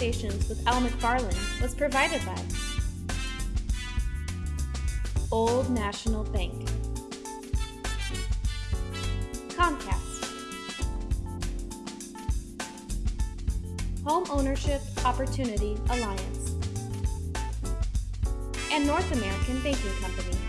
Conversations with Al McFarland was provided by Old National Bank, Comcast, Home Ownership Opportunity Alliance, and North American Banking Company.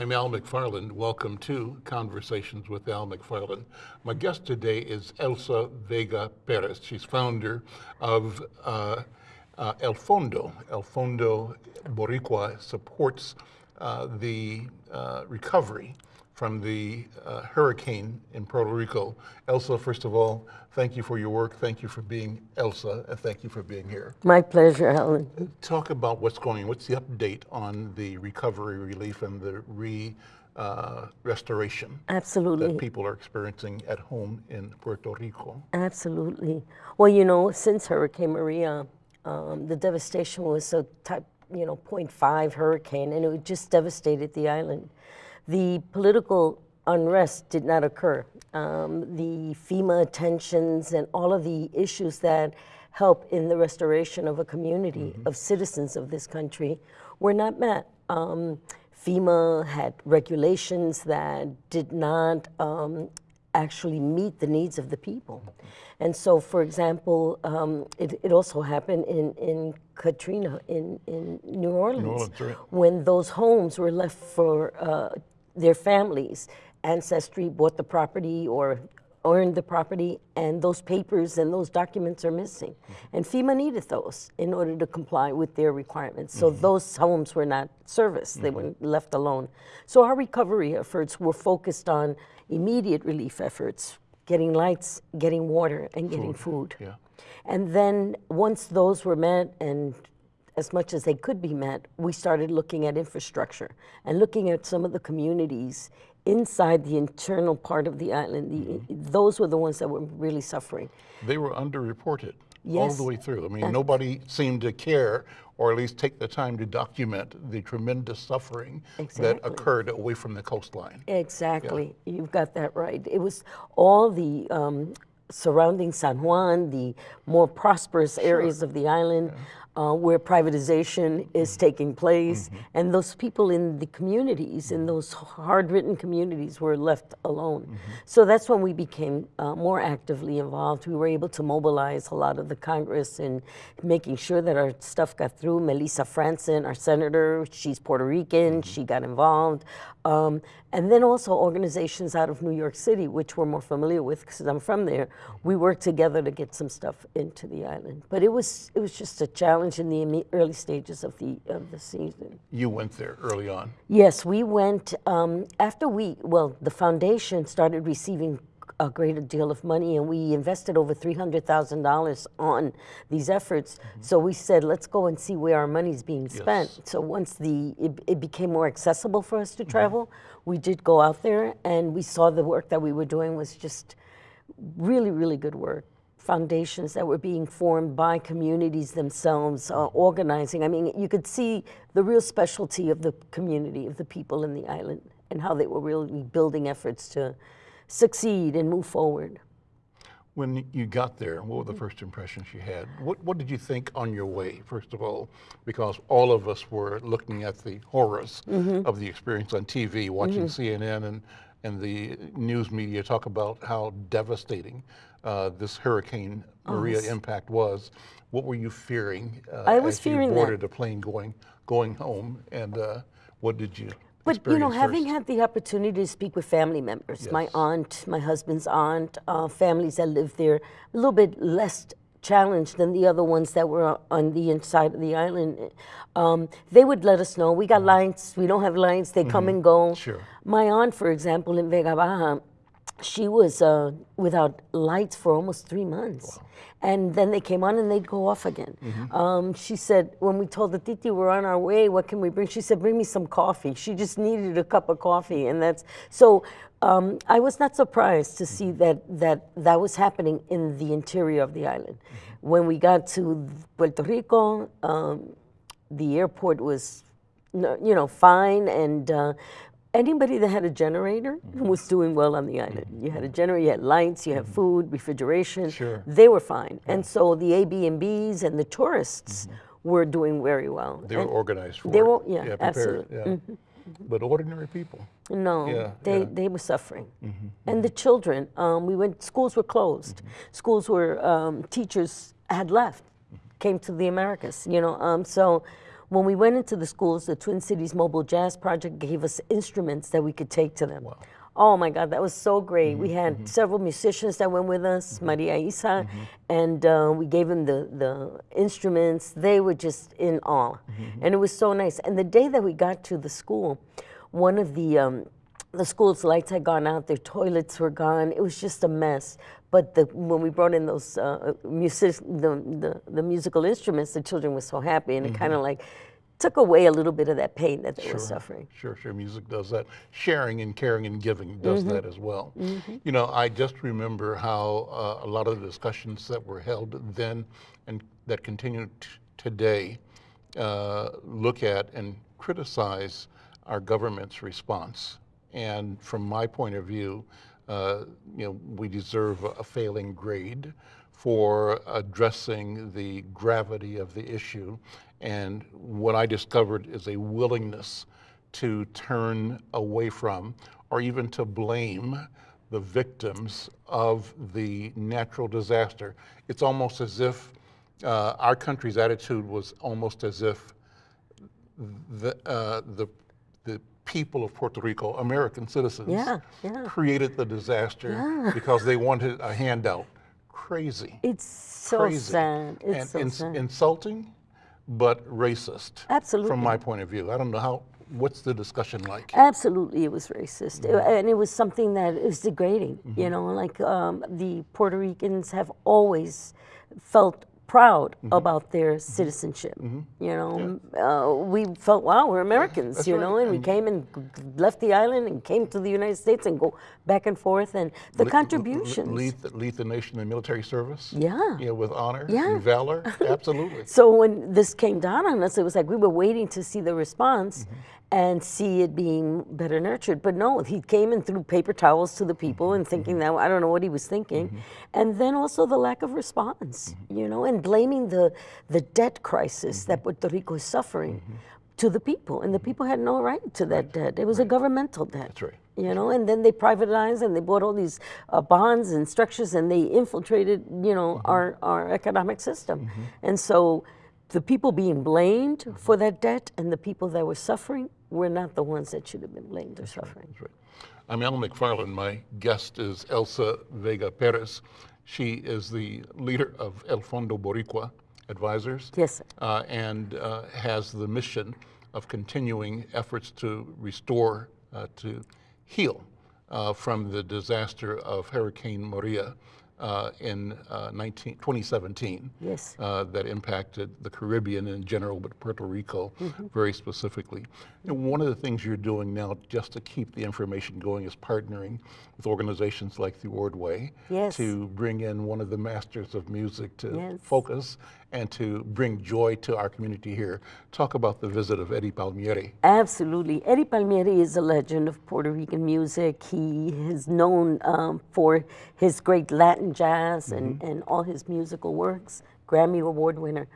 I'm Al McFarland. Welcome to Conversations with Al McFarland. My guest today is Elsa Vega Perez. She's founder of uh, uh, El Fondo. El Fondo Boricua supports uh, the uh, recovery from the uh, hurricane in Puerto Rico. Elsa, first of all, thank you for your work. Thank you for being Elsa, and thank you for being here. My pleasure, Helen. Talk about what's going on. What's the update on the recovery relief and the re uh, restoration Absolutely. that people are experiencing at home in Puerto Rico? Absolutely. Well, you know, since Hurricane Maria, um, the devastation was a type, you know, 0.5 hurricane, and it just devastated the island. The political unrest did not occur. Um, the FEMA tensions and all of the issues that help in the restoration of a community mm -hmm. of citizens of this country were not met. Um, FEMA had regulations that did not um, actually meet the needs of the people. And so, for example, um, it, it, also happened in, in Katrina in, in New Orleans, New Orleans right. when those homes were left for uh, their families. Ancestry bought the property or earned the property, and those papers and those documents are missing. Mm -hmm. And FEMA needed those in order to comply with their requirements. So mm -hmm. those homes were not serviced, they mm -hmm. were mm-hmm. left alone. So our recovery efforts were focused on immediate relief efforts, getting lights, getting water, and getting food. food. Yeah. And then once those were met and as much as they could be met, we started looking at infrastructure and looking at some of the communities inside the internal part of the island. The, mm -hmm. Those were the ones that were really suffering. They were underreported yes. all the way through. I mean, nobody seemed to care or at least take the time to document the tremendous suffering exactly. that occurred away from the coastline. Exactly, yeah. you've got that right. It was all the um, surrounding San Juan, the more prosperous sure. areas of the island, yeah uh, where privatization is taking place, mm -hmm. and those people in the communities, in those hard-written communities, were left alone. Mm -hmm. So that's when we became uh, more actively involved. We were able to mobilize a lot of the Congress in making sure that our stuff got through. Melisa Franzen, our senator, she's Puerto Rican, mm -hmm. she got involved. Um, and then also organizations out of New York City, which we're more familiar with because I'm from there. We worked together to get some stuff into the island. But it was it was just a challenge in the early stages of the of the season. You went there early on. Yes, we went um, after we well the foundation started receiving a great deal of money and we invested over $300,000 on these efforts. Mm -hmm. So we said, let's go and see where our money is being spent. Yes. So once the it, it, became more accessible for us to mm-hmm. travel, mm -hmm. we did go out there and we saw the work that we were doing was just really, really good work. Foundations that were being formed by communities themselves, uh, organizing. I mean, you could see the real specialty of the community, of the people in the island, and how they were really building efforts to succeed and move forward. When you got there, what were the first impressions you had? What, what did you think on your way, first of all? Because all of us were looking at the horrors mm -hmm. of the experience on TV, watching mm -hmm. CNN and, and the news media talk about how devastating uh, this Hurricane Maria oh, impact was. What were you fearing uh, I was as fearing you boarded that. a plane going, going home? And uh, what did you but you know, having had the opportunity to speak with family members, yes. my aunt, my husband's aunt, uh, families that live there, a little bit less challenged than the other ones that were on the inside of the island. Um, they would let us know, we got mm -hmm. lines, we don't have lines, they mm -hmm. come mm-hmm. and go. Sure. My aunt, for example, in Vega Baja, she was uh, without lights for almost three months. Wow. And then they came on and they'd go off again. Mm -hmm. um, she said, when we told the Titi we're on our way, what can we bring? She said, bring me some coffee. She just needed a cup of coffee. And that's, so um, I was not surprised to see that, that that was happening in the interior of the island. Mm -hmm. When we got to Puerto Rico, um, the airport was, you know, fine. And uh, anybody that had a generator Mm-hmm. was doing well on the island. You had a generator, you had lights, you had food, refrigeration. Mm-hmm. Sure. They were fine. And so the Airbnbs and Bs and the tourists were doing very well. Mm-hmm. They were organized for They it. were- yeah, prepared, absolutely. Yeah. But ordinary people. No, Yeah, they, yeah. Mm-hmm, they were suffering. And the children, um, we went, schools were closed. Mm-hmm. Schools were, um, teachers had left, came to the Americas, you know. Um, so when we went into the schools, the Twin Cities Mobile Jazz Project gave us instruments that we could take to them. Oh my God, that was so great. Mm-hmm, we had several musicians that went with us, Maria Isa, Mm-hmm. and uh, we gave them the, the instruments. They were just in awe. Mm-hmm. And it was so nice. And the day that we got to the school, one of the, um, the school's lights had gone out, their toilets were gone. It was just a mess. But the, when we brought in those uh, music, the, the, the musical instruments, the children were so happy, and it kind of like took away a little bit of that pain that they were suffering. Sure, sure. Music does that. Sharing and caring and giving does Mm-hmm. that as well. You know, I just remember how uh, a lot of the discussions that were held then and that continue t- today uh, look at and criticize our government's response. And from my point of view, uh, you know, we deserve a- failing grade for addressing the gravity of the issue. And what I discovered is a willingness to turn away from or even to blame the victims of the natural disaster. It's almost as if uh, our country's attitude was almost as if the, uh, the people of Puerto Rico, American citizens, Yeah, yeah. created the disaster because they wanted a handout. Crazy. It's so crazy. sad. It's and so ins- sad. insulting, but racist. Absolutely. From my point of view. I don't know how, what's the discussion like? Absolutely, it was racist, Mm-hmm. and it was something that is degrading. You know, like um, the Puerto Ricans have always felt proud Mm-hmm. about their citizenship. You know, uh, we felt, wow, we're Americans. that's you right. know, and we came and left the island and came to the United States and go back and forth, and the Le- contributions. Lead, the- lead the nation in military service? Yeah. You know, with honor Yeah. and valor? Absolutely. So when this came down on us, it was like we were waiting to see the response and see it being better nurtured. But no, he came and threw paper towels to the people mm-hmm. and thinking mm-hmm. that I don't know what he was thinking. Mm-hmm. And then also the lack of response, you know, and blaming the the debt crisis that Puerto Rico is suffering to the people. And the people had no right to that debt. It was a governmental debt. That's right. You know, and then they privatized and they bought all these uh, bonds and structures and they infiltrated, you know, Mm-hmm. our, our economic system. And so the people being blamed for that debt and the people that were suffering were not the ones that should have been blamed or suffering. Right. I'm Al McFarland. My guest is Elsa Vega Perez. She is the leader of El Fondo Boricua Advisors. Yes, sir. uh, and uh, has the mission of continuing efforts to restore, uh, to heal uh, from the disaster of Hurricane Maria uh, in uh, 19, 2017 Yes. uh, that impacted the Caribbean in general, but Puerto Rico very specifically. Know, one of the things you're doing now, just to keep the information going, is partnering with organizations like the Ordway Yes. to bring in one of the masters of music to Yes. focus and to bring joy to our community here. Talk about the visit of Eddie Palmieri. Absolutely. Eddie Palmieri is a legend of Puerto Rican music. He is known um, for his great Latin jazz and, and all his musical works, Grammy Award winner.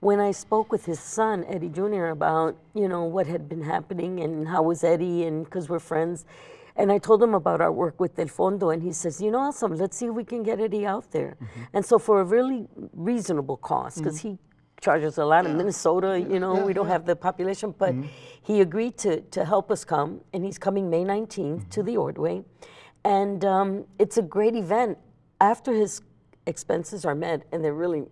When I spoke with his son, Eddie Jr., about, you know, what had been happening and how was Eddie, and because we're friends, and I told him about our work with Del Fondo, and he says, you know, awesome, let's see if we can get Eddie out there. Mm-hmm. And so for a really reasonable cost, because mm. he charges a lot in Minnesota, you know, we don't have the population, but mm-hmm. he agreed to, to help us come, and he's coming May 19th to mm-hmm. the Ordway. And um, it's a great event. After his expenses are met, and they're really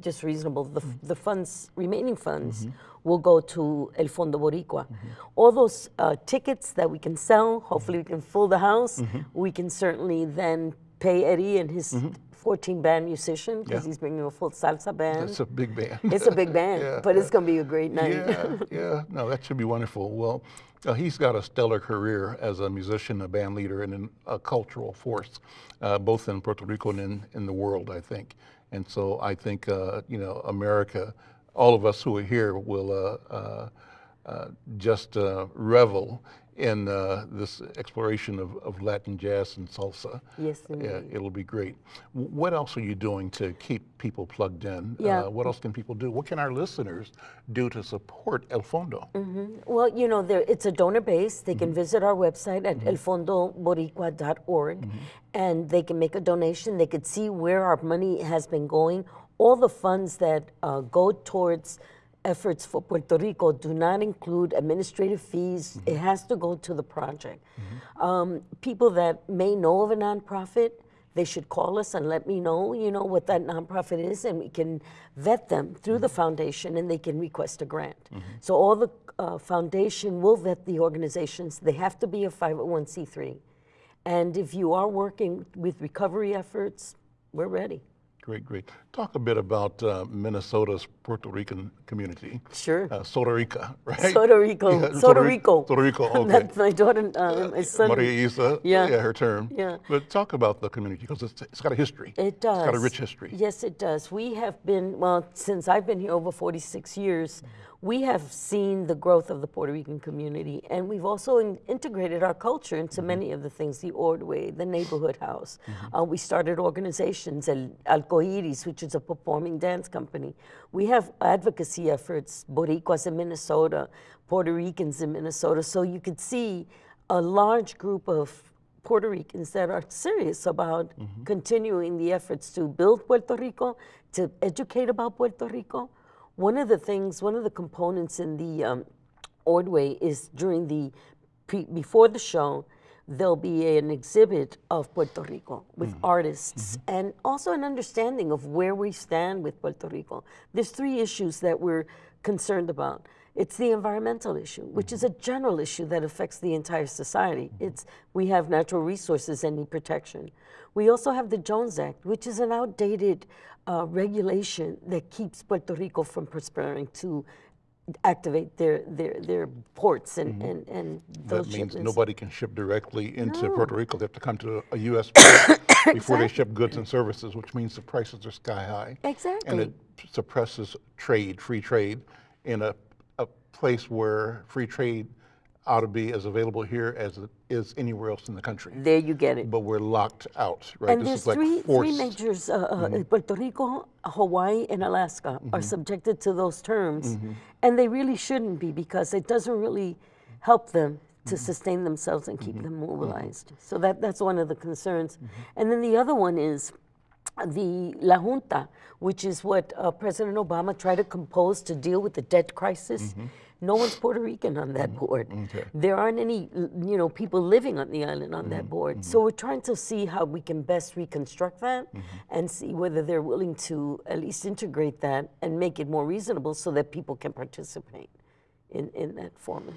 just reasonable, the, mm-hmm. the funds, remaining funds, mm-hmm. will go to El Fondo Boricua. Mm-hmm. All those uh, tickets that we can sell, hopefully we can fill the house, we can certainly then pay Eddie and his 14 band musician, because Yeah. he's bringing a full salsa band. It's a big band. It's a big band, Yeah, but it's going to be a great night. yeah, yeah. No, that should be wonderful. Well, uh, he's got a stellar career as a musician, a band leader, and an, a cultural force, uh, both in Puerto Rico and in, in the world, I think. And so I think, uh, you know, America, all of us who are here will uh, uh, uh, just uh, revel in uh, this exploration of, of Latin jazz and salsa. Yes, Yeah, it'll be great. What else are you doing to keep people plugged in? Yeah. Uh, what else can people do? What can our listeners do to support El Fondo? Well, you know, there, it's a donor base. They Mm-hmm. can visit our website at elfondoboricua.org Mm-hmm. and they can make a donation. They could see where our money has been going. All the funds that uh, go towards efforts for Puerto Rico do not include administrative fees. Mm-hmm. It has to go to the project. Um, people that may know of a nonprofit, they should call us and let me know, you know, what that nonprofit is, and we can vet them through the foundation, and they can request a grant. So all the uh, foundation will vet the organizations. They have to be a 501c3, and if you are working with recovery efforts, we're ready. Great, great. Talk a bit about uh, Minnesota's Puerto Rican community. Sure. Uh, Soto Rica, right? Puerto Rico, Yeah, Puerto Puerto Rico. Puerto Rico, okay. That's my daughter, uh, my son. Maria Isa, Yeah. her term. Yeah. But talk about the community because it's, it's got a history. It does. It's got a rich history. Yes, it does. We have been, well, since I've been here over 46 years, we have seen the growth of the Puerto Rican community, and we've also in- integrated our culture into mm-hmm. many of the things the Ordway, the neighborhood house. Mm-hmm. Uh, we started organizations, El Alcoiris, which is a performing dance company. We have advocacy efforts, Boricuas in Minnesota, Puerto Ricans in Minnesota, so you could see a large group of Puerto Ricans that are serious about mm-hmm. continuing the efforts to build Puerto Rico, to educate about Puerto Rico. One of the things, one of the components in the um, Ordway is during the pre, before the show, there'll be an exhibit of Puerto Rico with artists and also an understanding of where we stand with Puerto Rico. There's three issues that we're concerned about. It's the environmental issue, which is a mm-hmm. general issue that affects the entire society. Mm-hmm. It's we have natural resources and need protection. We also have the Jones Act, which is an outdated uh, regulation that keeps Puerto Rico from prospering to activate their their, their ports and, mm-hmm. and, and those That means shipments. nobody can ship directly into Puerto Rico. They have to come to a U.S. port before they ship goods and services, which means the prices are sky high. Exactly, and it suppresses trade, free trade, in a place where free trade ought to be as available here as it is anywhere else in the country. There you get it. But we're locked out, right? And this there's is like three, three forced. Mm-hmm. majors, uh, uh, Puerto Rico, Hawaii, and Alaska are subjected to those terms. Mm-hmm. And they really shouldn't be because it doesn't really help them to Mm-hmm. sustain themselves and keep them mobilized. So that, that's one of the concerns. Mm-hmm. And then the other one is the La Junta, which is what uh, President Obama tried to compose to deal with the debt crisis. No one's Puerto Rican on that mm-hmm. board. Mm-hmm. There aren't any, you know, people living on the island on that mm-hmm. board. So we're trying to see how we can best reconstruct that and see whether they're willing to at least integrate that and make it more reasonable so that people can participate in, in that format.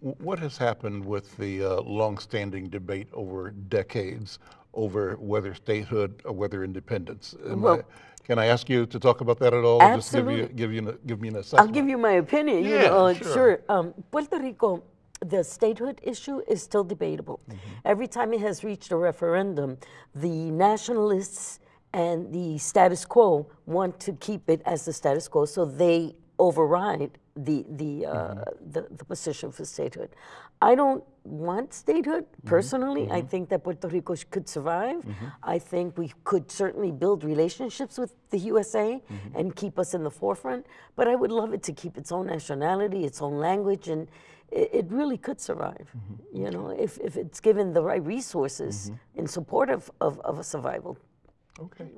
What has happened with the uh, longstanding debate over decades over whether statehood or whether independence? Am Well- I- can I ask you to talk about that at all? or Just give, you, Absolutely. give, you, an- give me an I'll assessment. give you my opinion. you Yeah, know, uh, sure. Um, Puerto Rico, the statehood issue is still debatable. Mm-hmm. Every time it has reached a referendum, the nationalists and the status quo want to keep it as the status quo, so they override the the, uh, Mm-hmm. the the position for statehood. I don't want statehood Mm-hmm. personally. I think that Puerto Rico could survive. I think we could certainly build relationships with the USA Mm-hmm. and keep us in the forefront. But I would love it to keep its own nationality, its own language, and it, it really could survive. Mm-hmm. You know, if, if it's given the right resources in support of, of, of a survival. Okay,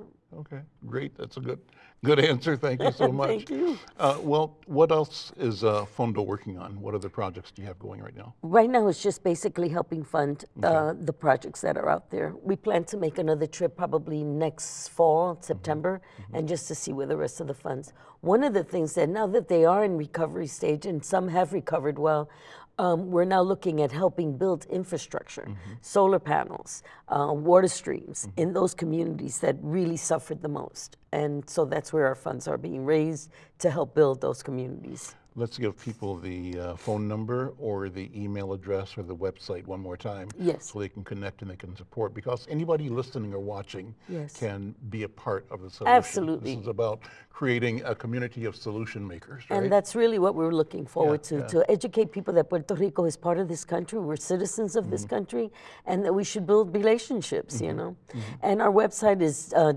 okay, great. That's a good, good answer. Thank you so much. Thank you. Uh, well, what else is uh, Fondo working on? What other projects do you have going right now? Right now, it's just basically helping fund uh, the projects that are out there. We plan to make another trip probably next fall, September, and just to see where the rest of the funds. One of the things that now that they are in recovery stage and some have recovered well, um, we're now looking at helping build infrastructure, solar panels, uh, water streams in those communities that really suffered the most. And so that's where our funds are being raised to help build those communities. Let's give people the uh, phone number or the email address or the website one more time. Yes. So they can connect and they can support because anybody listening or watching Yes. can be a part of the solution. Absolutely. This is about creating a community of solution makers, right? And that's really what we're looking forward Yeah, to, yeah. to educate people that Puerto Rico is part of this country, we're citizens of Mm-hmm. this country, and that we should build relationships, you know. Mm-hmm. And our website is uh,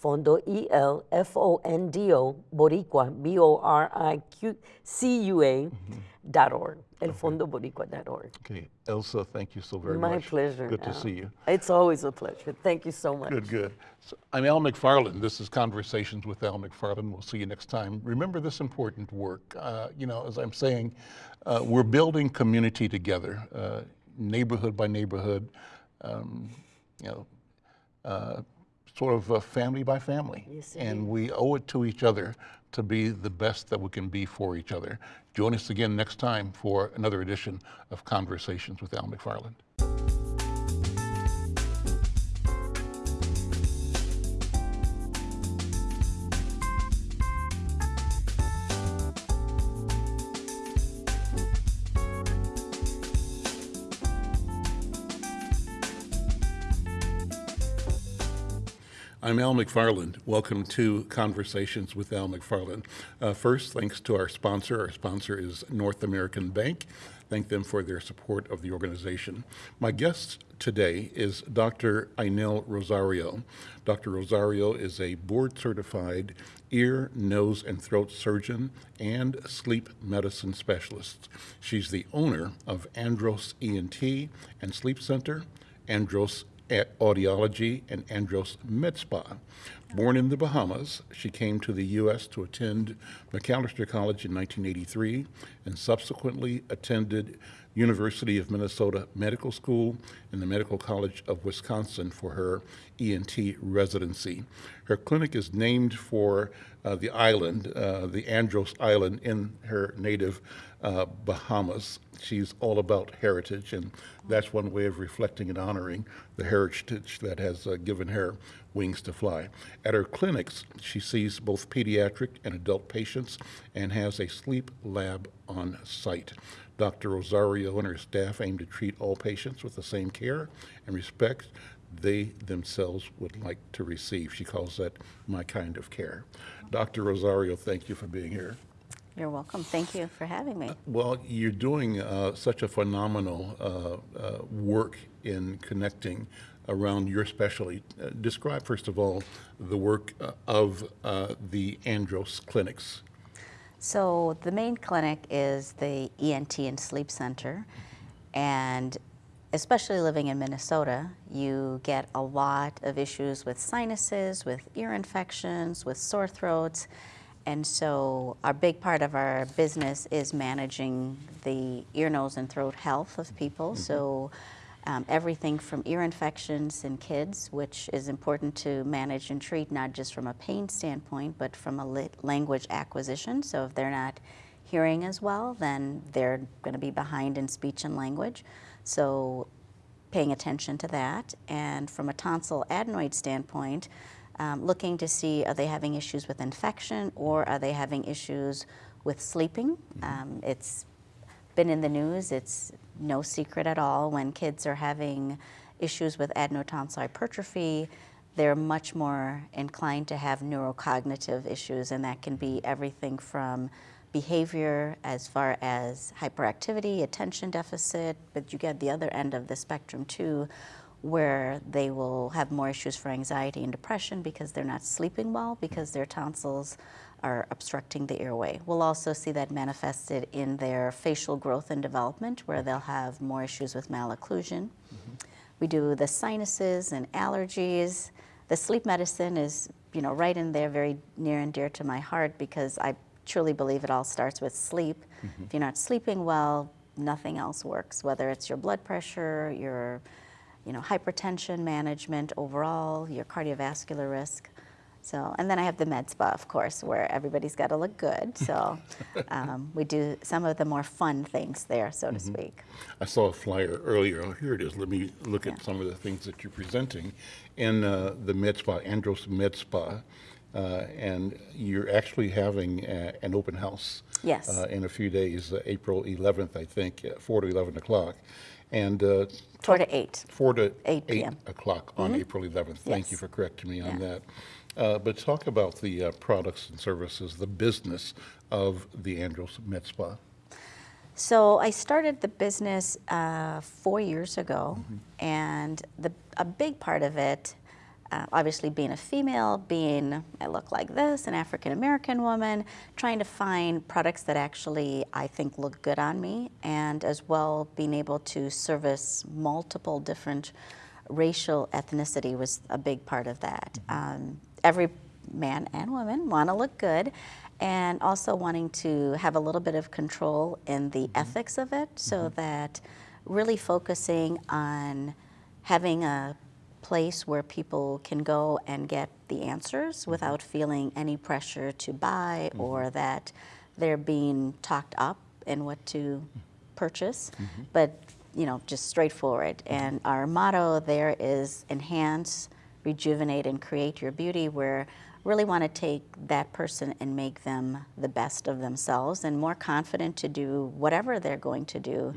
www.elfondo, E-L-F-O-N-D-O, Boricua, B-O-R-I-Q-C-U-A, Mm-hmm. dot org, elfondoboricua.org. Okay, Elsa, thank you so very My much. My pleasure. Good to see you. It's always a pleasure. Thank you so much. Good, good. So I'm Al McFarland. This is Conversations with Al McFarland. We'll see you next time. Remember this important work. Uh, you know, as I'm saying, uh, we're building community together, uh, neighborhood by neighborhood, um, you know, uh, sort of uh, family by family. And we owe it to each other to be the best that we can be for each other. Join us again next time for another edition of Conversations with Al McFarland. I'm Al McFarland. Welcome to Conversations with Al McFarland. Uh, first, thanks to our sponsor. Our sponsor is North American Bank. Thank them for their support of the organization. My guest today is Dr. Ainel Rosario. Dr. Rosario is a board certified ear, nose, and throat surgeon and sleep medicine specialist. She's the owner of Andros ENT and Sleep Center, Andros audiology and Andros Med Spa. Born in the Bahamas, she came to the U.S. to attend Macalester College in 1983 and subsequently attended University of Minnesota Medical School and the Medical College of Wisconsin for her ENT residency. Her clinic is named for uh, the island, uh, the Andros Island in her native uh, Bahamas. She's all about heritage, and that's one way of reflecting and honoring the heritage that has uh, given her wings to fly. At her clinics, she sees both pediatric and adult patients and has a sleep lab on site. Dr. Rosario and her staff aim to treat all patients with the same care and respect they themselves would like to receive. She calls that my kind of care. Dr. Rosario, thank you for being here. You're welcome. Thank you for having me. Well, you're doing uh, such a phenomenal uh, uh, work in connecting around your specialty. Uh, describe, first of all, the work uh, of uh, the Andros clinics. So the main clinic is the ENT and Sleep Center, and especially living in Minnesota, you get a lot of issues with sinuses, with ear infections, with sore throats. And so, our big part of our business is managing the ear, nose, and throat health of people. So, um, everything from ear infections in kids, which is important to manage and treat, not just from a pain standpoint, but from a lit- language acquisition. So, if they're not hearing as well, then they're going to be behind in speech and language. So, paying attention to that. And from a tonsil adenoid standpoint, um, looking to see are they having issues with infection or are they having issues with sleeping. Um, it's been in the news, it's no secret at all. When kids are having issues with adenotonsillar hypertrophy, they're much more inclined to have neurocognitive issues, and that can be everything from behavior as far as hyperactivity, attention deficit, but you get the other end of the spectrum too, where they will have more issues for anxiety and depression because they're not sleeping well because their tonsils are obstructing the airway. We'll also see that manifested in their facial growth and development where they'll have more issues with malocclusion. Mm-hmm. We do the sinuses and allergies. The sleep medicine is, you know, right in there, very near and dear to my heart because I truly believe it all starts with sleep. Mm-hmm. If you're not sleeping well, nothing else works, whether it's your blood pressure, your you know, hypertension management overall, your cardiovascular risk. So, and then I have the med spa, of course, where everybody's got to look good. So, um, we do some of the more fun things there, so to speak. I saw a flyer earlier. Oh, here it is. Let me look at some of the things that you're presenting. In uh, the Med Spa, Andros Med Spa, uh, and you're actually having a, an open house. Yes. Uh, in a few days, uh, April 11th, I think, uh, 4 to 11 o'clock. And uh, Four to eight. 4 to 8 p.m. o'clock on April 11th. Thank you for correcting me on Yeah. that. Uh, But talk about the uh, products and services, the business of the Andros Med Spa. So I started the business uh, four years ago, and the, a big part of it, uh, obviously being a female, being I look like this, an African American woman, trying to find products that actually I think look good on me, and as well being able to service multiple different racial ethnicity was a big part of that. Um, every man and woman want to look good and also wanting to have a little bit of control in the ethics of it so that really focusing on having a place where people can go and get the answers mm-hmm. without feeling any pressure to buy mm-hmm. or that they're being talked up in what to mm-hmm. purchase, but you know, just straightforward. And our motto there is enhance, rejuvenate, and create your beauty, where really want to take that person and make them the best of themselves and more confident to do whatever they're going to do.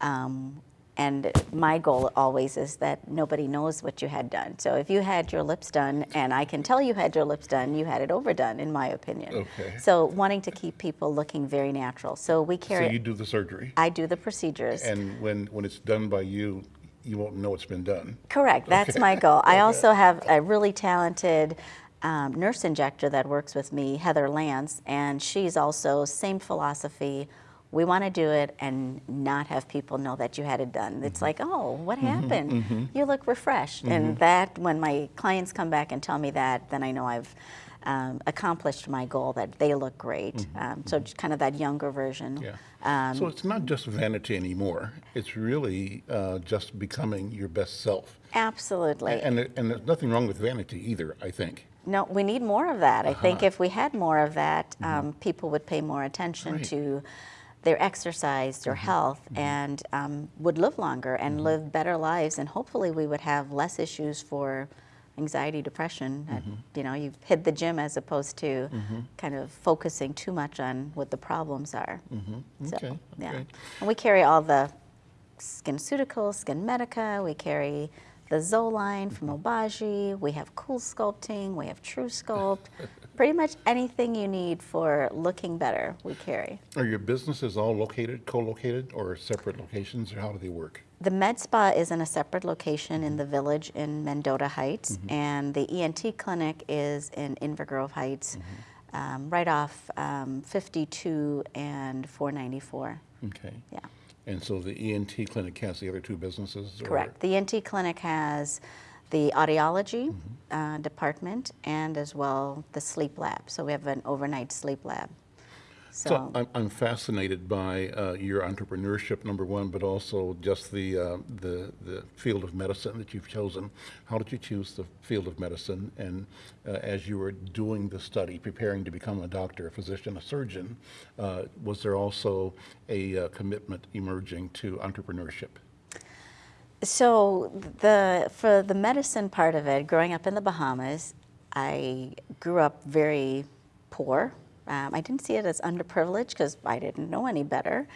Um, and my goal always is that nobody knows what you had done. So if you had your lips done, and I can tell you had your lips done, you had it overdone, in my opinion. Okay. So wanting to keep people looking very natural. So we carry. So you do the surgery, I do the procedures. and when, when it's done by you, you won't know it's been done. Correct. That's my goal. I also have a really talented um, nurse injector that works with me, Heather Lance, and she's also same philosophy. We want to do it and not have people know that you had it done. It's like, oh, what happened? You look refreshed. And that, when my clients come back and tell me that, then I know I've um, accomplished my goal that they look great. Um, so just kind of that younger version. Yeah. Um, So it's not just vanity anymore. It's really uh, just becoming your best self. Absolutely. And, there- and there's nothing wrong with vanity either, I think. No, we need more of that. I think if we had more of that, um, people would pay more attention Right. to their exercise, their mm-hmm. health, mm-hmm. and um, would live longer and mm-hmm. live better lives. And hopefully, we would have less issues for anxiety, depression. Uh, you know, you hit the gym as opposed to kind of focusing too much on what the problems are. So, Okay, yeah. okay. And we carry all the SkinCeuticals, SkinMedica. We carry the Zoline from Obagi. We have CoolSculpting. We have truSculpt. Pretty much anything you need for looking better, we carry. Are your businesses all located, co-located, or separate locations, or how do they work? The Med Spa is in a separate location in the village in Mendota Heights, and the ENT clinic is in Inver Grove Heights, um, right off um, 52 and 494. Okay. Yeah. And so the ENT clinic has the other two businesses? or- Correct. The ENT clinic has the audiology uh, department and as well the sleep lab. So we have an overnight sleep lab. So, So I'm, I'm fascinated by uh, your entrepreneurship, number one, but also just the, uh, the, the field of medicine that you've chosen. How did you choose the field of medicine? And uh, as you were doing the study, preparing to become a doctor, a physician, a surgeon, uh, was there also a uh, commitment emerging to entrepreneurship? So the for the medicine part of it, growing up in the Bahamas, I grew up very poor. Um, I didn't see it as underprivileged because I didn't know any better.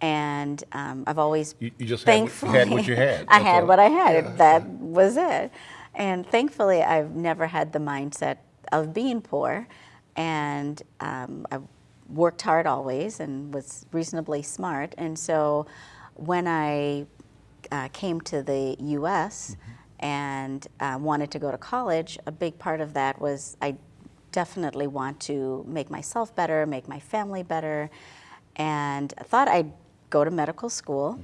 And um, I've always You- you just had what- you had what you had, I had all. what I had. That was it. And thankfully, I've never had the mindset of being poor. And um, I worked hard always and was reasonably smart. And so when I uh, came to the U.S. and uh, wanted to go to college, a big part of that was I definitely want to make myself better, make my family better, and I thought I'd go to medical school.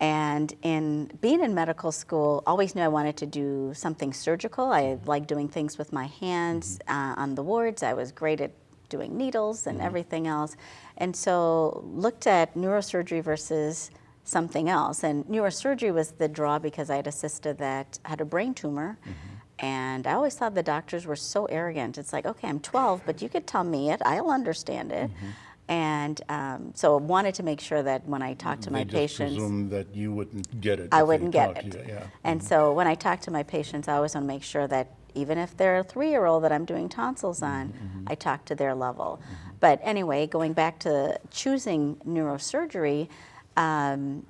And in being in medical school, always knew I wanted to do something surgical. I like doing things with my hands uh, on the wards. I was great at doing needles and everything else. And so looked at neurosurgery versus something else. And neurosurgery was the draw because I had a sister that had a brain tumor. Mm-hmm. And I always thought the doctors were so arrogant. It's like, okay, I'm 12, but you could tell me it. I'll understand it. Mm-hmm. And um, so I wanted to make sure that when I talked to my They just patients, that you wouldn't get it. I wouldn't get it. Yeah. And mm-hmm. so when I talk to my patients, I always want to make sure that even if they're a three-year-old that I'm doing tonsils on, I talk to their level. But anyway, going back to choosing neurosurgery, um,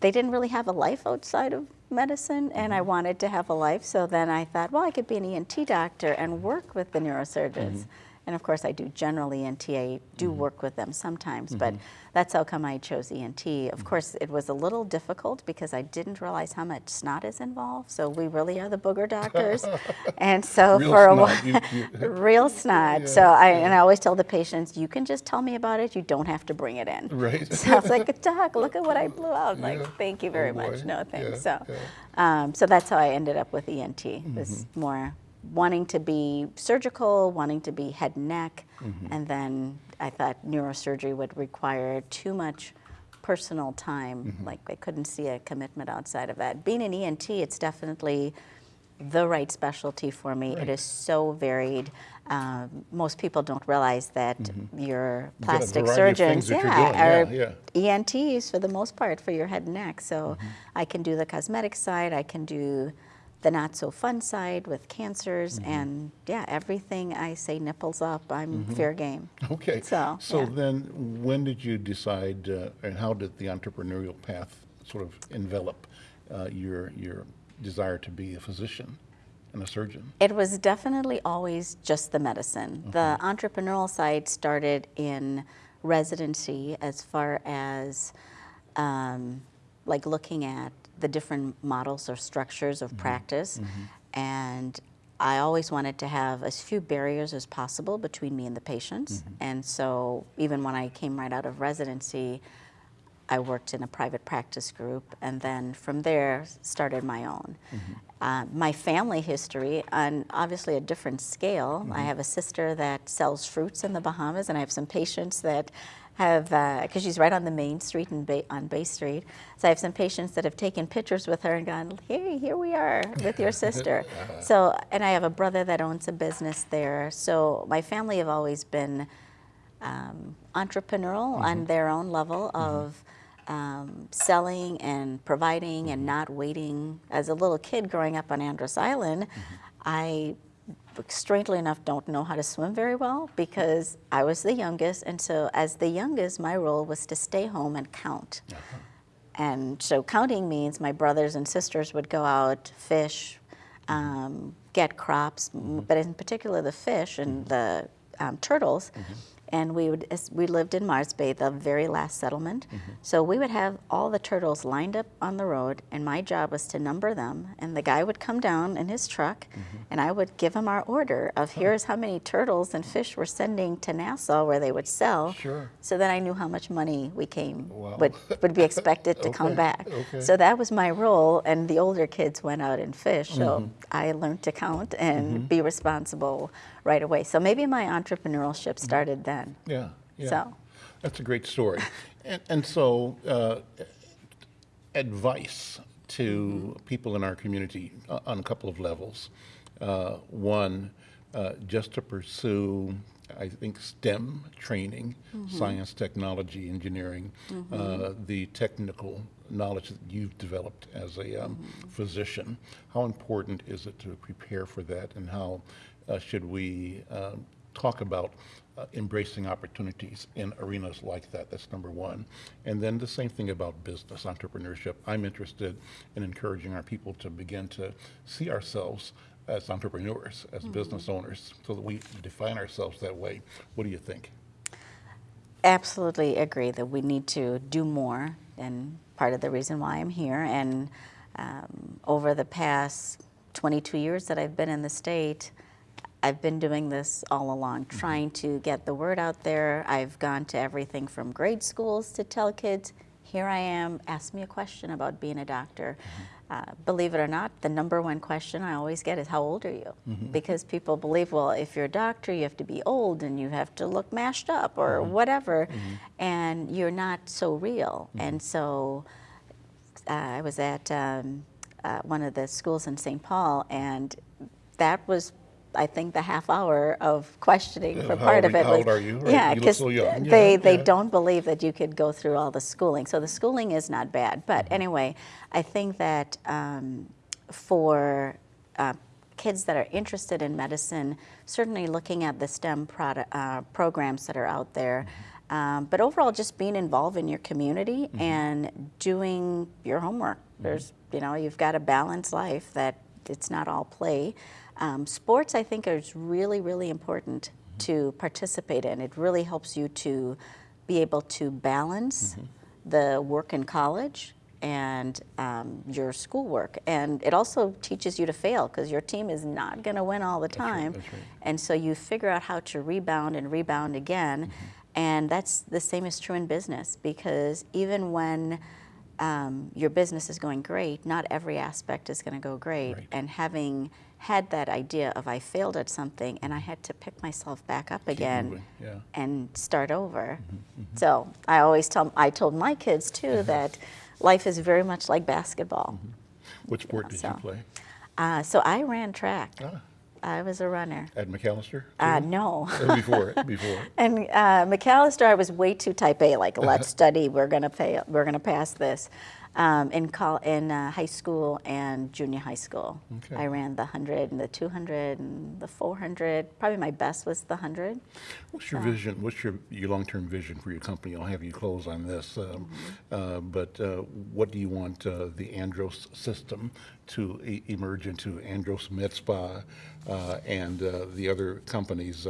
they didn't really have a life outside of medicine, and I wanted to have a life. So then I thought, well, I could be an ENT doctor and work with the neurosurgeons. And of course, I do general ENT. I do work with them sometimes, but that's how come I chose ENT. Of course, it was a little difficult because I didn't realize how much snot is involved. So we really are the booger doctors, and so Real for a while, You- you- real snot. So I and I always tell the patients, you can just tell me about it. You don't have to bring it in. Right. So I was like, Doc, look at what I blew out. Yeah. Like, thank you very Oh, much. No thanks. Yeah, so, yeah. um, so that's how I ended up with ENT. It was Mm-hmm. more wanting to be surgical, wanting to be head and neck, Mm-hmm. and then I thought neurosurgery would require too much personal time. Mm-hmm. Like I couldn't see a commitment outside of that. Being an ENT, it's definitely the right specialty for me. It is so varied. Um, most people don't realize that your Mm-hmm. got a plastic of surgeons, things that you're yeah, are Yeah, ENTs for the most part for your head and neck. So Mm-hmm. I can do the cosmetic side, I can do the not so fun side with cancers, Mm-hmm. and yeah, everything I say nipples up, I'm fair game. Okay. So, So yeah. then, when did you decide, uh, and how did the entrepreneurial path sort of envelop uh, your your desire to be a physician and a surgeon? It was definitely always just the medicine. The entrepreneurial side started in residency as far as um, like looking at the different models or structures of mm-hmm. practice. Mm-hmm. And I always wanted to have as few barriers as possible between me and the patients. Mm-hmm. And so even when I came right out of residency, I worked in a private practice group, and then from there started my own. Uh, my family history, on obviously a different scale. I have a sister that sells fruits in the Bahamas, and I have some patients that have, uh, because she's right on the main street in Bay, on Bay Street. So I have some patients that have taken pictures with her and gone, "Hey, here we are with your sister." Uh-huh. so, and I have a brother that owns a business there. So my family have always been um, entrepreneurial on mm-hmm. their own level mm-hmm. of um, selling and providing and mm-hmm. not waiting. As a little kid growing up on Andros Island, I strangely enough don't know how to swim very well because I was the youngest and so as the youngest my role was to stay home and count. Uh-huh. And so counting means my brothers and sisters would go out, fish, mm-hmm. um, get crops, m- mm-hmm. but in particular the fish and mm-hmm. the um, turtles. And we would we lived in Mars Bay, the very last settlement. Mm-hmm. So we would have all the turtles lined up on the road, and my job was to number them. And the guy would come down in his truck, mm-hmm. and I would give him our order of here's how many turtles and fish we're sending to Nassau where they would sell. Sure. So then I knew how much money we came Wow. would would be expected to come back. okay. So that was my role, and the older kids went out and fished. So Mm-hmm. I learned to count and mm-hmm. be responsible right away. So maybe my entrepreneurship started then. Yeah, yeah. So. That's a great story. And, and so, uh, advice to people in our community uh, on a couple of levels. Uh, one, uh, just to pursue, I think, STEM training, science, technology, engineering, uh, the technical knowledge that you've developed as a um, physician. How important is it to prepare for that, and how should we um, talk about uh, embracing opportunities in arenas like that. That's number one. And then the same thing about business, entrepreneurship. I'm interested in encouraging our people to begin to see ourselves as entrepreneurs, as business owners, so that we define ourselves that way. What do you think? Absolutely agree that we need to do more, and part of the reason why I'm here. And um, over the past 22 years that I've been in the state, I've been doing this all along, trying to get the word out there. I've gone to everything from grade schools to tell kids, here I am, ask me a question about being a doctor. Uh, believe it or not, the number one question I always get is, How old are you? Because people believe, well, if you're a doctor, you have to be old and you have to look mashed up or whatever, and you're not so real. And so uh, I was at um, uh, one of the schools in St. Paul, and that was, I think, the half hour of questioning Yeah, for part of it. how was, old are you? Right, Yeah, because so they Yeah, they yeah. don't believe that you could go through all the schooling. So the schooling is not bad, but Mm-hmm. anyway, I think that um, for uh, kids that are interested in medicine, certainly looking at the STEM product, uh, programs that are out there. Um, but overall, just being involved in your community and doing your homework. There's, you know, you've got a balanced life that it's not all play. Um, sports, I think, is really, really important to participate in. It really helps you to be able to balance the work in college and um, your schoolwork. And it also teaches you to fail because your team is not going to win all the time. that's right. And so you figure out how to rebound and rebound again. Mm-hmm. And that's the same is true in business because even when um, your business is going great, not every aspect is going to go great. Right. And having had that idea of I failed at something and I had to pick myself back up again yeah. and start over. Mm-hmm, So I always tell I told my kids too that life is very much like basketball. What sport did you play? Uh, so I ran track. Ah, I was a runner. at Macalester? Uh, no. Or before, before. And uh, Macalester, I was way too type A. Like, let's study. We're gonna pay. We're gonna pass this. Um, in col- in uh, high school and junior high school, Okay. I ran the hundred and the two hundred and the four hundred. Probably my best was the hundred. What's your vision, what's your, your long-term vision for your company? I'll have you close on this. um, uh, But uh, what do you want uh, the Andros system to e- emerge into, Andros Med Spa uh, and uh, the other companies,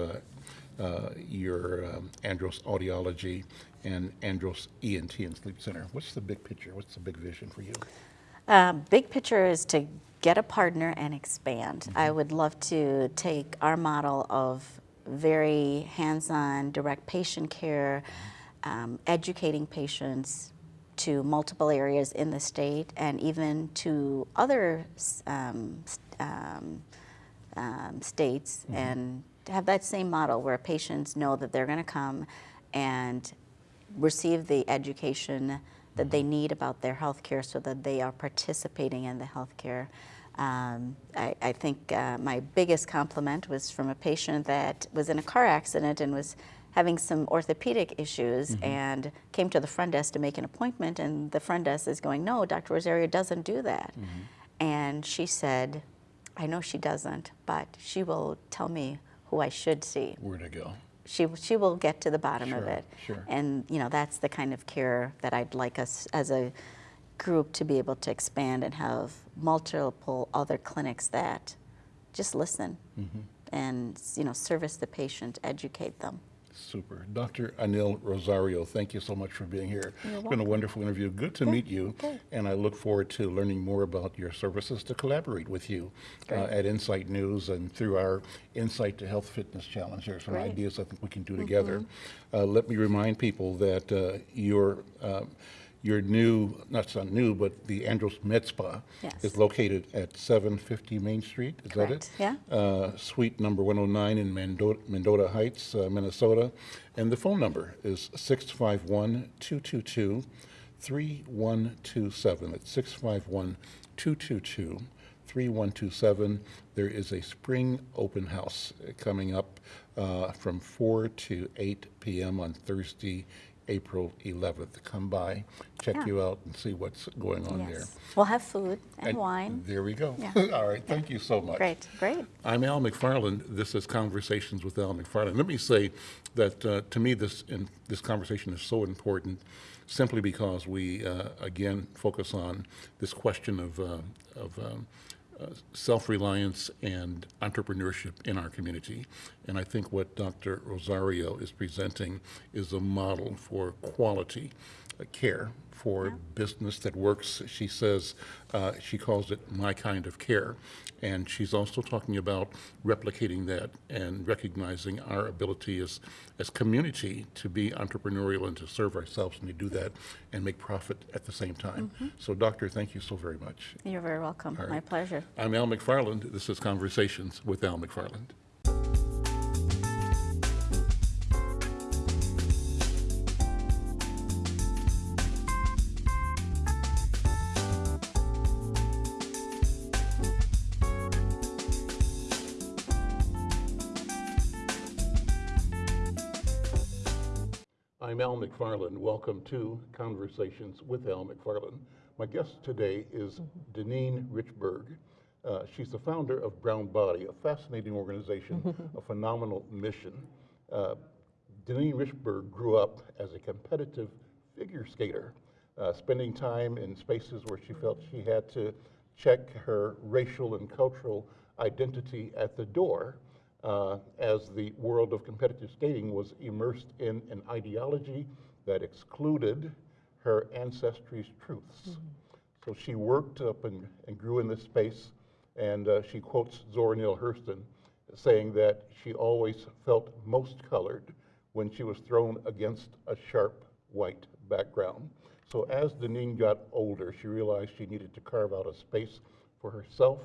uh, your um, Andros Audiology and Andros ENT and Sleep Center? What's the big picture? What's the big vision for you? Uh, big picture is to get a partner and expand. I would love to take our model of very hands-on, direct patient care, um, educating patients to multiple areas in the state and even to other um, um, um, states and to have that same model where patients know that they're going to come and receive the education that they need about their health care so that they are participating in the health care. Um, I, I think uh, my biggest compliment was from a patient that was in a car accident and was having some orthopedic issues and came to the front desk to make an appointment and the front desk is going, no, Dr. Rosario doesn't do that. And she said, I know she doesn't, but she will tell me who I should see Where to go? she she will get to the bottom of it. sure. And you know that's the kind of care that I'd like us as a group to be able to expand and have multiple other clinics that just listen Mm-hmm. and you know service the patient, educate them. Super. Dr. Anil Rosario, thank you so much for being here. It's been a wonderful interview. Good to meet you. And I look forward to learning more about your services to collaborate with you uh, at Insight News and through our Insight to Health Fitness Challenge. There are some Great. Mm-hmm. ideas I think we can do together. Uh, let me remind people that uh, your uh, your new, not so new, but the Andros Spa Yes. is located at 750 Main Street. Is that it? Correct. Yeah. uh, suite number 109 in Mendota, Mendota Heights, uh, Minnesota. And the phone number is 651 222 3127. It's 651 222 3127. There is a spring open house coming up uh, from 4 to 8 p.m. on Thursday, April 11th. Come by, check Yeah. you out, and see what's going on there. We'll have food and, And wine. There we go. Yeah. All right, thank you so much. Great, great. I'm Al McFarland. This is Conversations with Al McFarland. Let me say that uh, to me, this in, this conversation is so important, simply because we uh, again focus on this question of uh, of um, uh, self-reliance and entrepreneurship in our community. And I think what Dr. Rosario is presenting is a model for quality uh, care for business that works. She says, uh, she calls it my kind of care. And she's also talking about replicating that and recognizing our ability as, as community to be entrepreneurial and to serve ourselves and to do that and make profit at the same time. So doctor, thank you so very much. You're very welcome. All My pleasure. I'm Al McFarland. This is Conversations with Al McFarland. I'm Al McFarland. Welcome to Conversations with Al McFarland. My guest today is Deneen Richburg. Uh, she's the founder of Brown Body, a fascinating organization, a phenomenal mission. Uh, Deneen Richburg grew up as a competitive figure skater, uh, spending time in spaces where she felt she had to check her racial and cultural identity at the door uh, as the world of competitive skating was immersed in an ideology that excluded her ancestry's truths. So she worked up and, and grew in this space, and uh, she quotes Zora Neale Hurston saying that she always felt most colored when she was thrown against a sharp white background. So as Deneen got older, she realized she needed to carve out a space for herself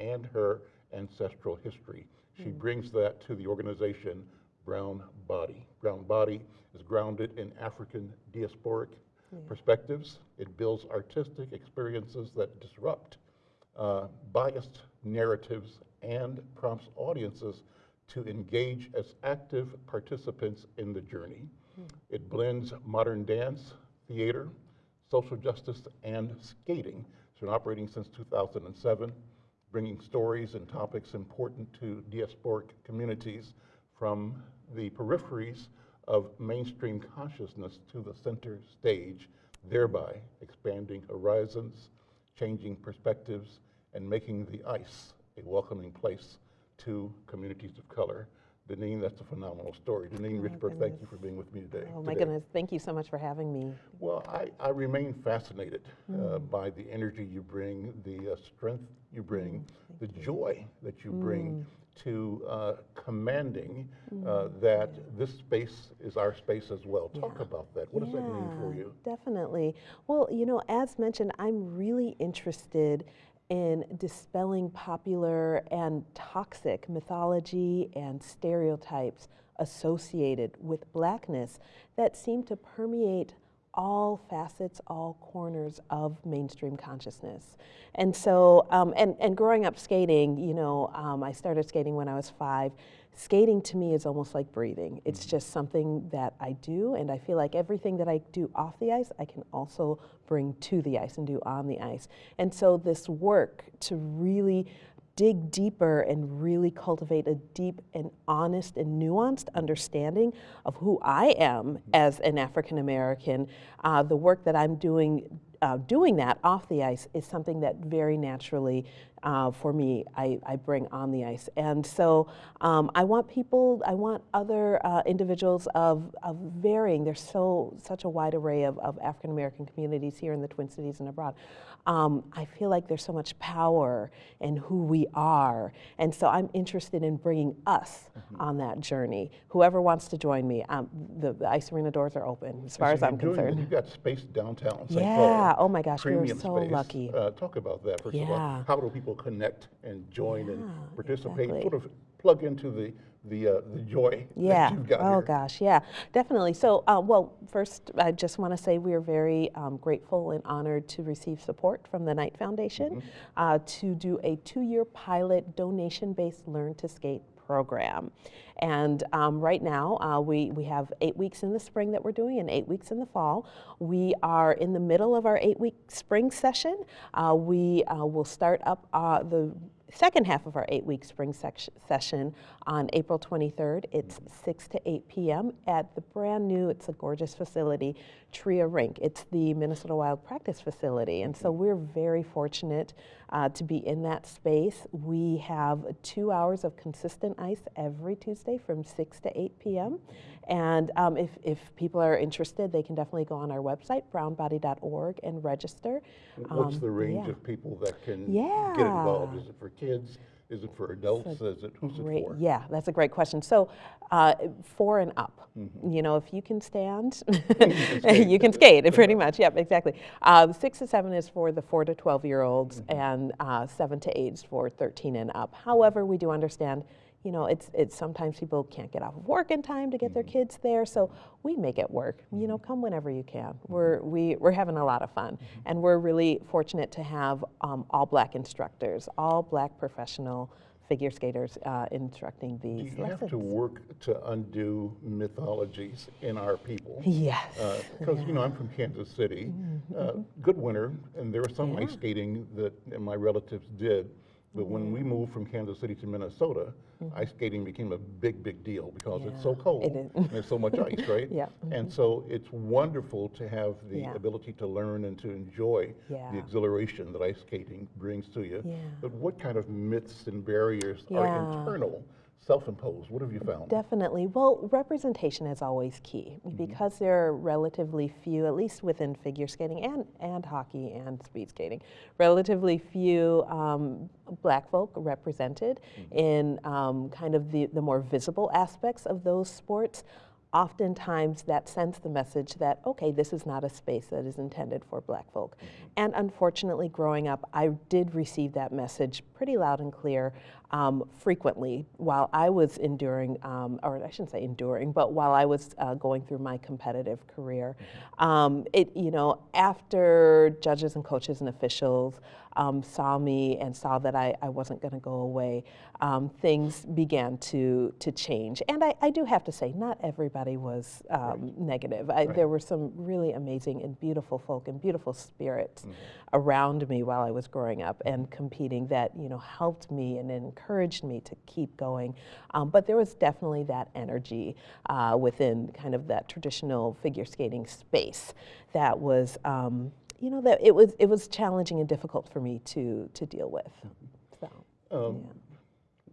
and her ancestral history. She brings that to the organization Brown Body. Brown Body is grounded in African diasporic perspectives. It builds artistic experiences that disrupt uh, biased narratives and prompts audiences to engage as active participants in the journey. It blends modern dance, theater, social justice, and skating. It's been operating since 2007, bringing stories and topics important to diasporic communities from the peripheries of mainstream consciousness to the center stage, thereby expanding horizons, changing perspectives, and making the ice a welcoming place to communities of color. Deneen, that's a phenomenal story. Deneen Richburg, thank you for being with me today. Oh my today. goodness, thank you so much for having me. Well, I, I remain fascinated uh, by the energy you bring, the uh, strength you bring, the joy that you bring to uh, commanding uh, that this space is our space as well. Talk about that. What does that mean for you? Definitely. Well, you know, as mentioned, I'm really interested in dispelling popular and toxic mythology and stereotypes associated with blackness that seem to permeate all facets, all corners of mainstream consciousness. And so, um, and, and growing up skating, you know, um, I started skating when I was five. Skating to me is almost like breathing. It's just something that I do, and I feel like everything that I do off the ice, I can also bring to the ice and do on the ice. And so, this work to really dig deeper and really cultivate a deep and honest and nuanced understanding of who I am as an African American. Uh, the work that I'm doing, uh, doing that off the ice is something that very naturally, uh, for me, I, I bring on the ice. And so um, I want people, I want other uh, individuals of, of varying, there's so such a wide array of, of African American communities here in the Twin Cities and abroad. Um, I feel like there's so much power in who we are. And so I'm interested in bringing us on that journey. Whoever wants to join me, um, the, the ice arena doors are open as far So as I'm doing concerned. You've got space downtown St. Yeah, Paul. oh my gosh, we are so space. lucky. Uh, talk about that first of all. How do people connect and join and participate? exactly. Sort of plug into the the uh, the joy Yeah. that you've got oh here. gosh. Yeah. Definitely. So, uh, well, first, I just want to say we are very um, grateful and honored to receive support from the Knight Foundation uh, to do a two-year pilot donation-based Learn to Skate program. And um, right now, uh, we, we have eight weeks in the spring that we're doing and eight weeks in the fall. We are in the middle of our eight week spring session. Uh, we uh, will start up uh, the second half of our eight week spring session on April 23rd. It's 6 to 8 p.m. at the brand new, it's a gorgeous facility, Tria Rink. It's the Minnesota Wild Practice Facility. And so we're very fortunate uh, to be in that space. We have two hours of consistent ice every Tuesday from 6 to 8 p.m. And um, if, if people are interested, they can definitely go on our website, brownbody.org, and register. What's Um, the range yeah. of people that can get involved? Is it for kids? Is it for adults? Is it who's Great. it for? Yeah, that's a great question. So, uh, four and up. Mm-hmm. You know, if you can stand, you can skate. Pretty much. Yep, exactly. Uh, six to seven is for the four to twelve year olds, Mm-hmm. and uh, seven to eight is for thirteen and up. However, we do understand. You know, it's it's sometimes people can't get off of work in time to get their Mm-hmm. kids there, so we make it work. You know, come whenever you can. We're we we're having a lot of fun, Mm-hmm. and we're really fortunate to have um, all black instructors, all black professional figure skaters uh, instructing Do these you have to work to undo mythologies in our people? Yes. Because, you know, I'm from Kansas City. Uh, good winter, and there was some ice skating that my relatives did. But when we moved from Kansas City to Minnesota, mm-hmm. ice skating became a big, big deal because it's so cold it is. and there's so much ice, right? Yeah, mm-hmm. And so it's wonderful to have the Yeah. ability to learn and to enjoy Yeah. the exhilaration that ice skating brings to you. Yeah. But what kind of myths and barriers are Yeah. internal, self-imposed? What have you found? Definitely. Well, representation is always key because there are relatively few, at least within figure skating and, and hockey and speed skating, relatively few um, black folk represented in um, kind of the, the more visible aspects of those sports. Oftentimes, that sends the message that, okay, this is not a space that is intended for black folk. And unfortunately, growing up, I did receive that message pretty loud and clear um, frequently while I was enduring, um, or I shouldn't say enduring, but while I was uh, going through my competitive career. Um, it, you know, after judges and coaches and officials um, saw me and saw that I, I wasn't going to go away, um, things began to to change. And I, I do have to say, not everybody was um, negative. I, There were some really amazing and beautiful folk and beautiful spirits around me while I was growing up and competing that you know helped me and encouraged me to keep going. Um, but there was definitely that energy uh, within kind of that traditional figure skating space that was. Um, you know that it was it was challenging and difficult for me to to deal with. So Um,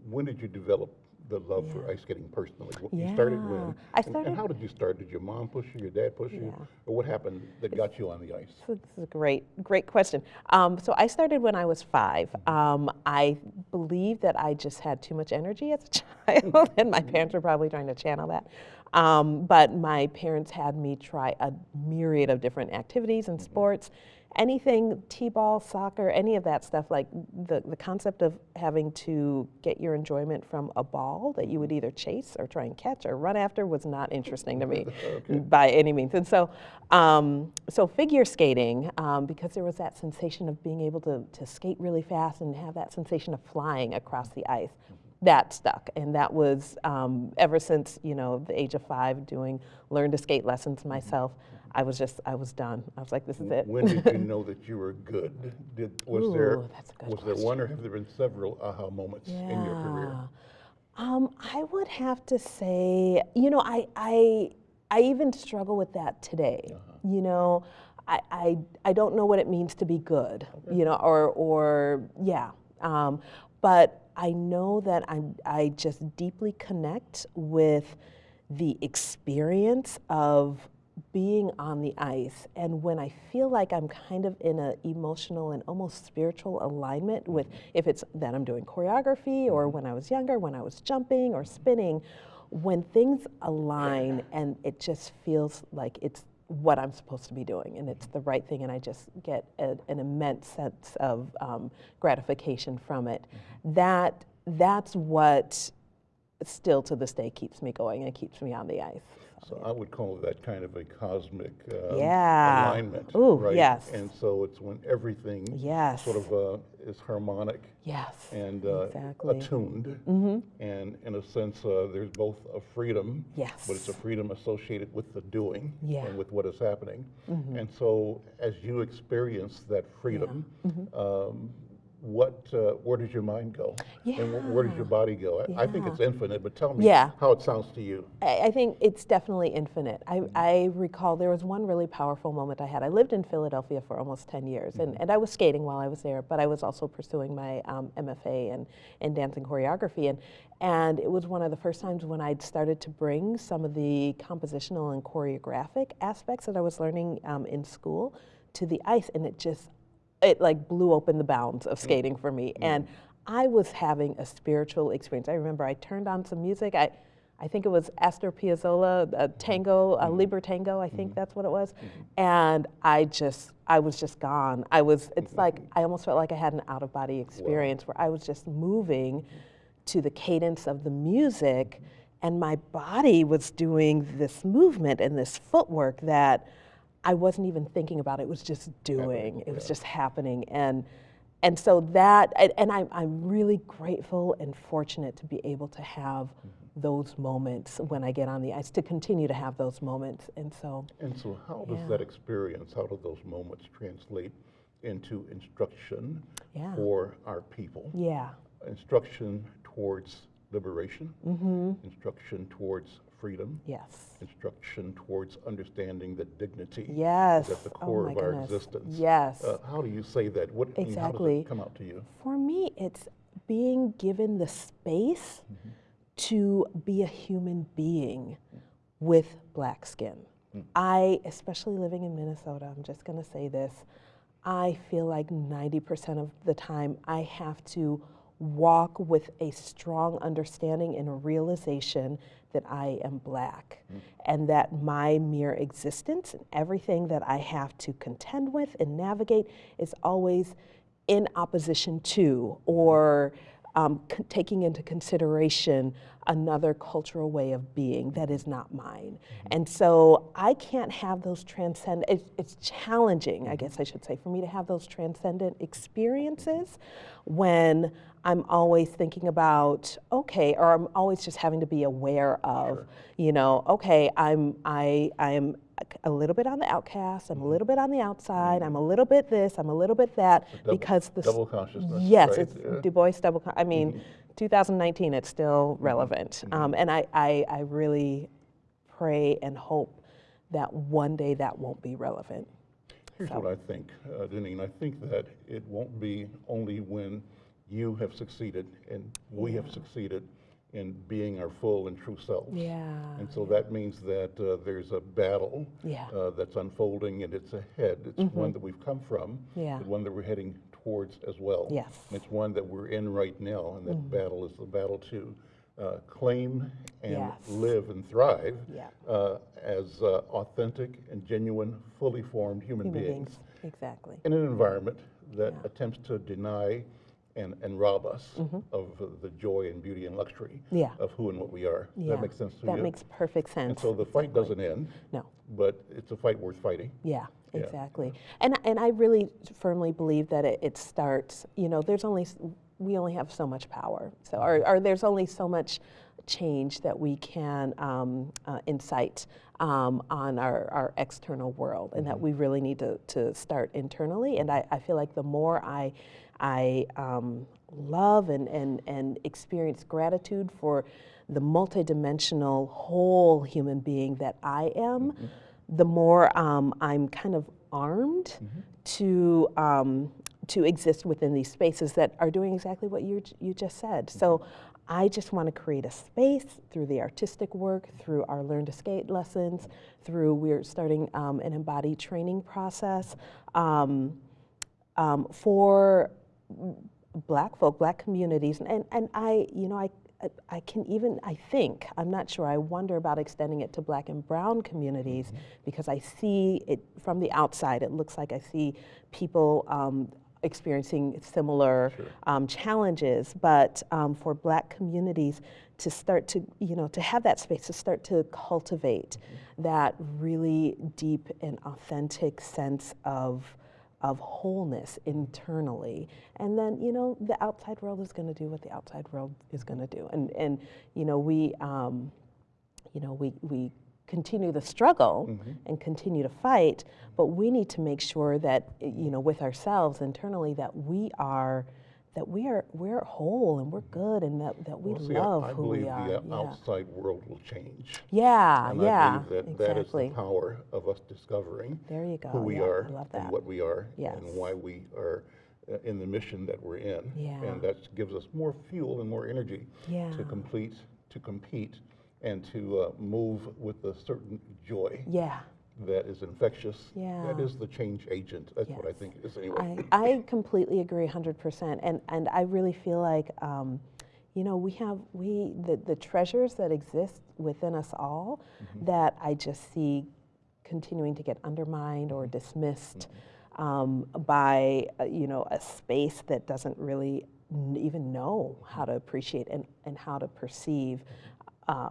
When did you develop the love for ice skating personally? Wh- You started when? I And- And how did you start? Did your mom push you, your dad push you? Yeah. Or what happened that got you on the ice? So this is a great, great question. Um, so I started when I was five. Um, I believe that I just had too much energy as a child, and my parents were probably trying to channel that. Um, but my parents had me try a myriad of different activities and sports. Anything, t-ball, soccer, any of that stuff, like the, the concept of having to get your enjoyment from a ball that you would either chase or try and catch or run after was not interesting to me by any means. And so, um, so figure skating, um, because there was that sensation of being able to, to skate really fast and have that sensation of flying across the ice, that stuck. And that was um, ever since, you know, the age of five, doing learn to skate lessons myself. I was just, I was done. I was like, this is it. When did you know that you were good? Did, was there, Ooh, good was there one or have there been several aha moments in your career? Um, I would have to say, you know, I, I, I even struggle with that today. Uh-huh. You know, I, I, I don't know what it means to be good, you know, or, or yeah. Um, but I know that I'm, I just deeply connect with the experience of being on the ice and when I feel like I'm kind of in an emotional and almost spiritual alignment with mm-hmm. if it's that I'm doing choreography or mm-hmm. when I was younger, when I was jumping or spinning, when things align and it just feels like it's what I'm supposed to be doing and it's the right thing and I just get a, an immense sense of um, gratification from it. Mm-hmm. That that's what still to this day keeps me going and keeps me on the ice. So I would call that kind of a cosmic um, Yeah. alignment, Ooh, right? yes. And so it's when everything Yes. sort of uh, is harmonic Yes. and uh, Exactly. attuned. And in a sense, uh, there's both a freedom, but it's a freedom associated with the doing Yeah. and with what is happening. And so as you experience that freedom, um, what, uh, where does your mind go? And where does your body go? I, I think it's infinite, but tell me Yeah. how it sounds to you. I, I think it's definitely infinite. I, I recall there was one really powerful moment I had. I lived in Philadelphia for almost 10 years, and, and I was skating while I was there, but I was also pursuing my um, MFA in, in dance and choreography. And, and it was one of the first times when I'd started to bring some of the compositional and choreographic aspects that I was learning um, in school to the ice, and it just it like blew open the bounds of mm. skating for me. Mm. And i was having a spiritual experience. I remember i turned on some music. I I think it was Astor Piazzolla, a tango, uh, mm-hmm. a Libertango, I think mm-hmm. that's what it was. And I just, I was just gone. I was, it's like, I almost felt like I had an out of body experience where I was just moving to the cadence of the music and my body was doing this movement and this footwork that I wasn't even thinking about. It It was just doing. It was just happening. And and so that and, and I'm I'm really grateful and fortunate to be able to have those moments when I get on the ice, to continue to have those moments. And so And so how does Yeah. that experience, how do those moments translate into instruction Yeah. for our people, Yeah. instruction towards liberation, Mm-hmm. instruction towards freedom, Yes. instruction towards understanding that dignity Yes. is at the Oh core my of our goodness. existence. Yes. Uh, how do you say that? What, I mean, how does Exactly. it come out to you? For me, it's being given the space to be a human being with black skin. I, especially living in Minnesota, I'm just going to say this, I feel like 90% of the time I have to walk with a strong understanding and a realization that I am black mm. and that my mere existence and everything that I have to contend with and navigate is always in opposition to or um, taking into consideration another cultural way of being that is not mine. Mm-hmm. And so I can't have those transcend. It's, it's challenging, I mm-hmm. guess I should say, for me to have those transcendent experiences when I'm always thinking about okay, or I'm always just having to be aware of, you know, okay, I'm I I am a little bit on the outcast. I'm a little bit on the outside. I'm a little bit this. I'm a little bit that double- because the double consciousness, Yes, right? it's Yeah. Du Bois double. I mean, 2019, it's still relevant, Mm-hmm. um, and I, I I really pray and hope that one day that won't be relevant. Here's what I think, uh, Deneen. I think that it won't be only when you have succeeded and we have succeeded in being our full and true selves. Yeah. And so that means that uh, there's a battle Yeah. Uh, that's unfolding and it's ahead. It's one that we've come from, Yeah. but one that we're heading towards as well. Yes. And it's one that we're in right now, and that battle is the battle to uh, claim and Yes. live and thrive Yeah. uh, as uh, authentic and genuine, fully formed human, Human beings beings, exactly. in an environment that attempts to deny and, and rob us of uh, the joy and beauty and luxury Mm-hmm. Yeah. of who and what we are. Yeah. that make sense to That you? makes perfect sense. and so the fight doesn't end, no. but it's a fight worth fighting. Yeah, Yeah. exactly. And and I really firmly believe that it, it starts. You know, there's only we only have so much power. So or, or there's only so much change that we can um, uh, incite um, on our, our external world, and that we really need to, to start internally. And I, I feel like the more I I um, love and, and, and experience gratitude for the multidimensional whole human being that I am, the more um, I'm kind of armed to um, to exist within these spaces that are doing exactly what you you just said. So. I just want to create a space through the artistic work, through our Learn to Skate lessons, through we're starting um, an embodied training process um, um, for black folk, black communities, and, and I, you know, I, I- I can even, I think, I'm not sure, I wonder about extending it to black and brown communities because I see it from the outside, it looks like I see people um, experiencing similar um, challenges, but um, for black communities to start to, you know, to have that space, to start to cultivate that really deep and authentic sense of of wholeness internally. And then you know the outside world is going to do what the outside world is going to do. And and you know we um, you know we we continue the struggle and continue to fight but we need to make sure that you know with ourselves internally that we are that we are we're whole and we're good and that, that we Well, see, I- love I who believe we are the yeah outside world will change. yeah And yeah I believe that that is the power of us discovering There you go, who we yeah, are I love and what we are Yes. and why we are uh, in the mission that we're in. Yeah. And that gives us more fuel and more energy Yeah. to complete, to compete, and to uh, move with a certain joy yeah that is infectious. Yeah. That is the change agent. That's what I think it is anyway. I, I completely agree 100% and, and I really feel like um, you know we have we the, the treasures that exist within us all that I just see continuing to get undermined or dismissed um, by uh, you know a space that doesn't really even know how to appreciate and, and how to perceive uh,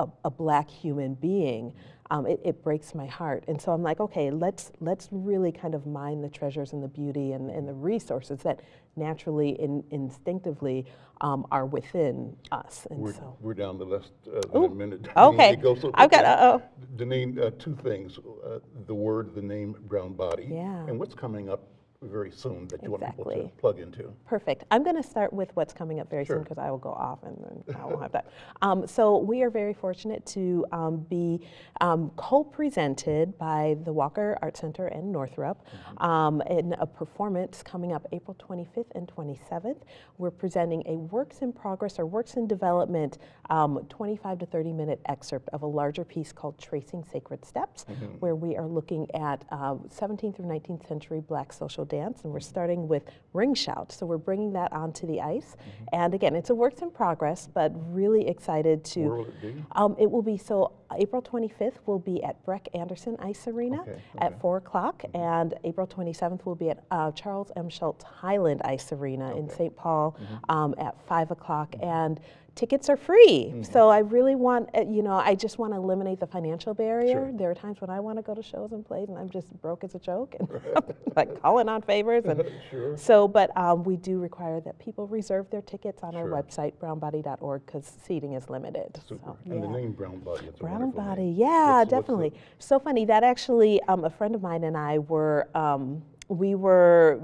a, a black human being, um, it, it breaks my heart. And so I'm like, okay, let's let's really kind of mine the treasures and the beauty and, and the resources that naturally and instinctively um, are within us. And We're, so, we're down the less uh, than a minute. okay. It goes so I've got- uh-oh. Deneen, uh, two things. Uh, the word, the name, brown body. Yeah. And what's coming up very soon that you want people to plug into. Perfect. I'm going to start with what's coming up very soon because I will go off and then I won't have that. Um, so we are very fortunate to um, be um, co-presented by the Walker Art Center and Northrop um, in a performance coming up April 25th and 27th. We're presenting a works in progress or works in development um, 25 to 30 minute excerpt of a larger piece called Tracing Sacred Steps, where we are looking at uh, 17th through 19th century black social dance, and we're starting with ring shout. So we're bringing that onto the ice. And again, it's a works in progress, but really excited to. Where will it be? Um, it will be so April 25th will be at Breck Anderson Ice Arena Okay, at 4 o'clock, and April 27th will be at uh, Charles M. Schulz Highland Ice Arena in St. Paul um, at 5 o'clock. And tickets are free. So I really want, uh, you know, I just want to eliminate the financial barrier. Sure. There are times when I want to go to shows and plays, and I'm just broke as a joke, and like calling on favors. And Sure. so, but um, we do require that people reserve their tickets on our website, brownbody.org, because seating is limited. Super. So, And the name Brown Body, it's Brown body, name. yeah, What's- what's definitely. So funny that actually, um, a friend of mine and I were, um, we were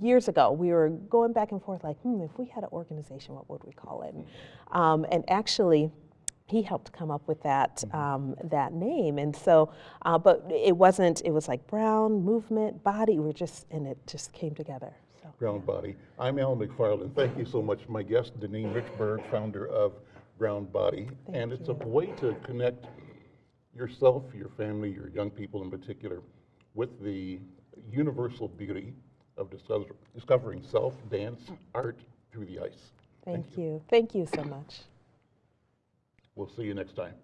years ago. We were going back and forth, like, hmm, if we had an organization, what would we call it? Um, and actually. He helped come up with that Mm-hmm. um, that name, and so, uh, but it wasn't. It was like Brown movement, body. We're just, and it just came together. So. Brown Body. I'm Al McFarland. Thank you so much. My guest, Deneen Richburg, founder of Brown Body. and it's a way to connect yourself, your family, your young people in particular, with the universal beauty of discover, discovering self, dance, art through the ice. Thank, you. Thank you so much. We'll see you next time.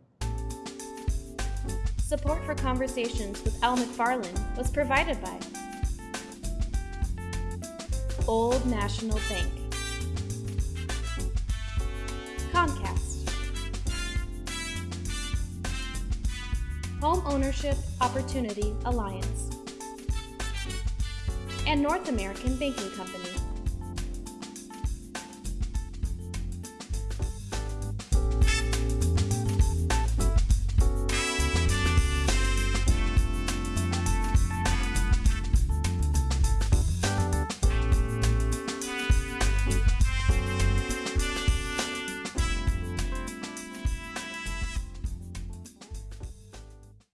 Support for Conversations with Al McFarland was provided by Old National Bank, Comcast, Home Ownership Opportunity Alliance, and North American Banking Company.